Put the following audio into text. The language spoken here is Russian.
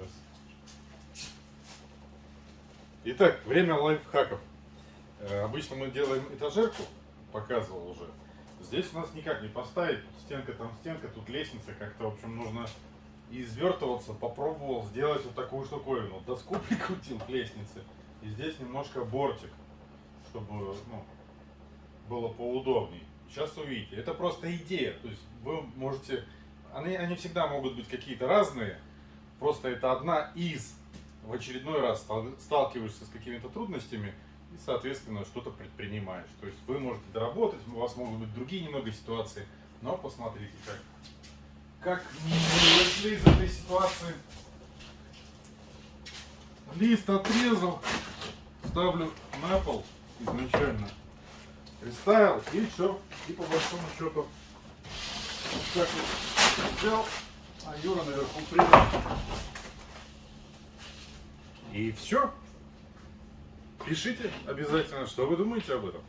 Сейчас. Итак, время лайфхаков. Э, Обычно мы делаем этажерку, показывал уже. Здесь у нас никак не поставить, тут стенка, там стенка, тут лестница, как-то, в общем, нужно извертываться. Попробовал сделать вот такую штуковину. Доску прикрутил к лестнице, и здесь немножко бортик, чтобы ну, было поудобней. Сейчас увидите. Это просто идея. То есть вы можете... Они, они всегда могут быть какие-то разные. Просто это одна из. В очередной раз стал- сталкиваешься с какими-то трудностями и, соответственно, что-то предпринимаешь. То есть вы можете доработать, у вас могут быть другие немного ситуации, но посмотрите, как, как вышли из этой ситуации. Лист отрезал, ставлю на пол изначально приставил и все. И по большому счету вот так вот взял, а Юра наверху принял. И все. Пишите обязательно, что вы думаете об этом.